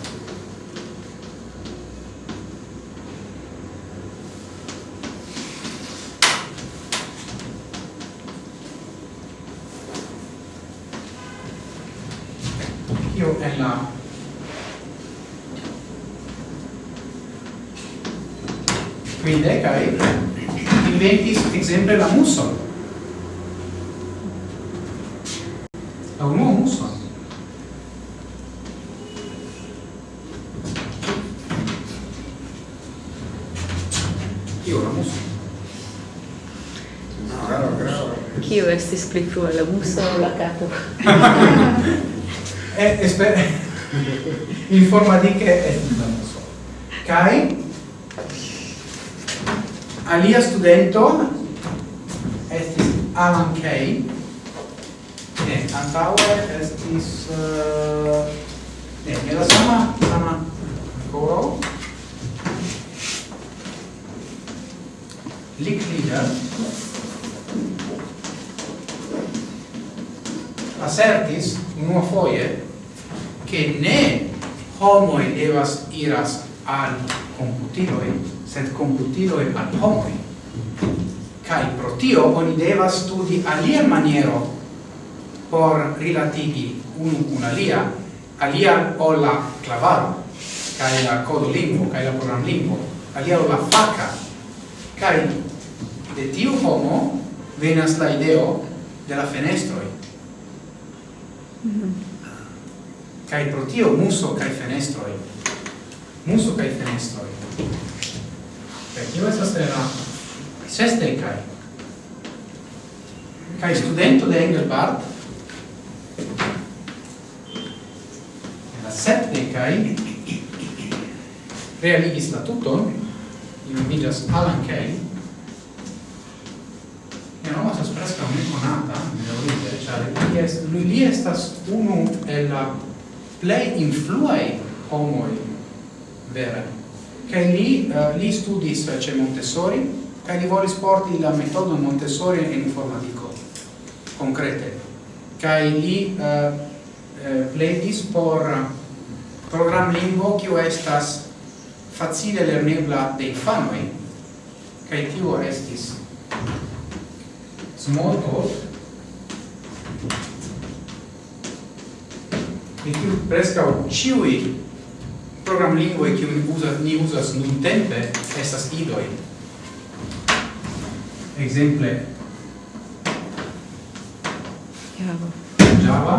[SPEAKER 1] quinde kai inventis exemple la muson la unua muson kio la muson
[SPEAKER 3] Kio estis pli frua, la muso o la capo?
[SPEAKER 1] eh, esper... Informa di che è la muso. Kai, alia studento estis Alan Kay. Ne, antaue estis uh, ne, ne la sama sama coro Licklieder assertis unua foie che ne homoi devas iras al computiloi sed computiloi ad homoi. Cai pro tio oni devas studi alia maniero por rilatigi unu un alia, alia o la clavaro, cae la codo lingvo, cae la program lingvo, alia o la faca, cae de tiu homo venas la ideo de la fenestroi. Mm pro tio muso cae fenestroi, muso cae fenestroi, Kaj tio estas en la sesdek kaj? Kaj studento de Engelbart? En la sepdek kaj? Realigis la tuton. Li nomiĝas Alan Kay. Mia nomo estas preskaŭ nekonata, bedaŭrinde, ĉar li est, li estas unu el la plej influaj homoj vere che lì, eh, lì studis eh, c'è Montessori e li volis porti la metodo Montessori en informatico concrete kai li eh, eh, pledis por program lingvo kiu estas facile lernebla de infanoj kaj tio estis Smalltalk e kiu preskaŭ ĉiuj programlingvoj kiuj uzas ni uzas nuntempe estas idoj ekzemple
[SPEAKER 3] Java.
[SPEAKER 1] Java.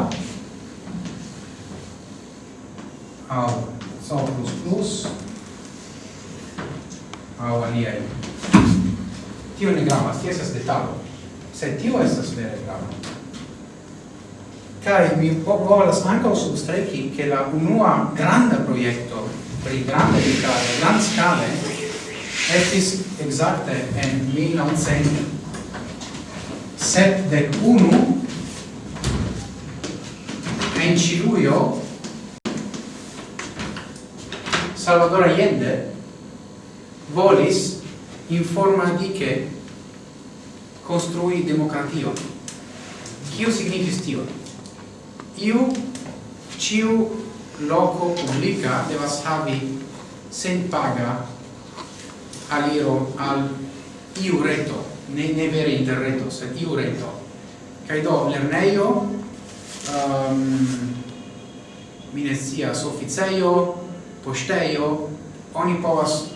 [SPEAKER 1] Aŭ C++ aŭ aliaj. Tio ne gravas tio estas detalo. Sed tio estas vere grava. Kai mi volas ankaŭ substreki che la unua granda projekto pri grande edukado grand scale, estis exacte en 1971 en Ciluio Salvador Allende volis informadike construi democratio. Kio signifis tio? iu ciu loco publica devas havi sen paga aliro al iu reto. Ne, ne vere interreto sed iu reto. Kai do lerneio, um, ehm, minesia ne posteio, oni povas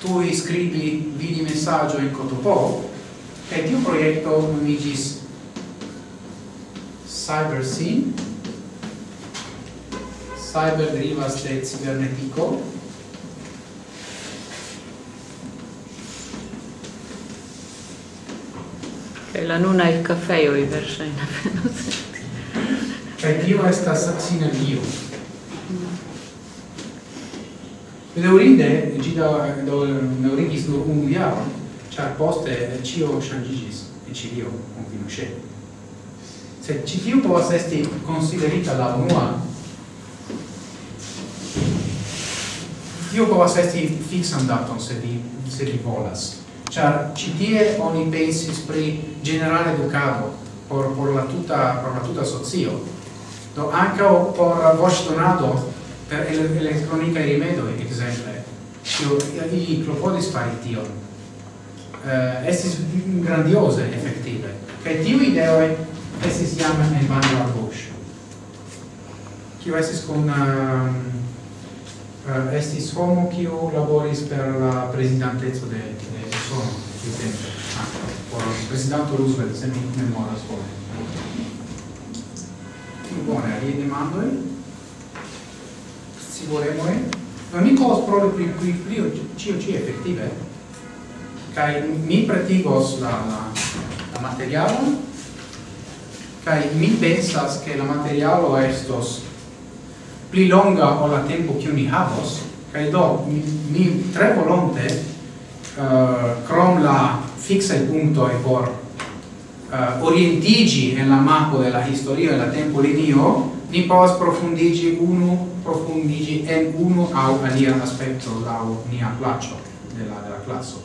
[SPEAKER 1] tui scribi vidi messaggio in cotopo, e tiu proiecto nomiĝis Cyber Scene cyber derivas de cibernetico
[SPEAKER 3] Kaj la nuna il kafejo i verŝajne venos.
[SPEAKER 1] Kaj tio estas sinergio. Bedaŭrinde ĝi da daŭrigis nur unu jaron, ĉar poste ĉio ŝanĝiĝis en Ĉilio kun Pinochet. Sed ĉi tiu povas esti konsiderita la unua tio povas esti fixan daton se vi se vi volas ĉar ĉi tie oni pensis pri generale edukado por por la tuta por la tuta socio do anche por voce donado per elettronica e rimedo exemple io i klopodis fari tion eh, estis grandiose effettive che tiu ideoi estis jam en bando al Bush. Kio estis con uh, eh, uh, estis homo kiu laboris per la presidanteco de de Usono tiu tempo ankaŭ ah, por presidente Roosevelt se mi memoras bone. Bone, alie demandoi? Si volemoi? Ma mi cos provi pri pri pri cio ĉi effettive? Kai mi pretigos la la la materialon kai mi pensas che la materialo estos pli longa o la tempo che ni havos kaj do mi, mi tre volonte uh, krom la punto e por uh, orientigi en la mapo de la historia de la tempo linio ni povas profundigi unu profundigi en unu au alia aspecto lau nia placio de la, de la classo.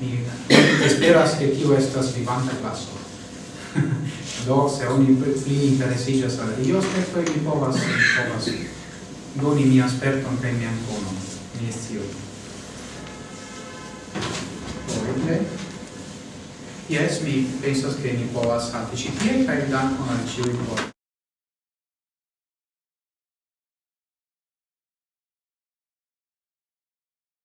[SPEAKER 1] Mi esperas che tio estas vivanta classo. do se oni pli interesiĝas al io aspektoj mi povas povas doni mi sperton kaj mi konon mi sciu Correcte? Yes, mi pensas che ni povas halti ĉi tie kaj dankon al ĉiuj por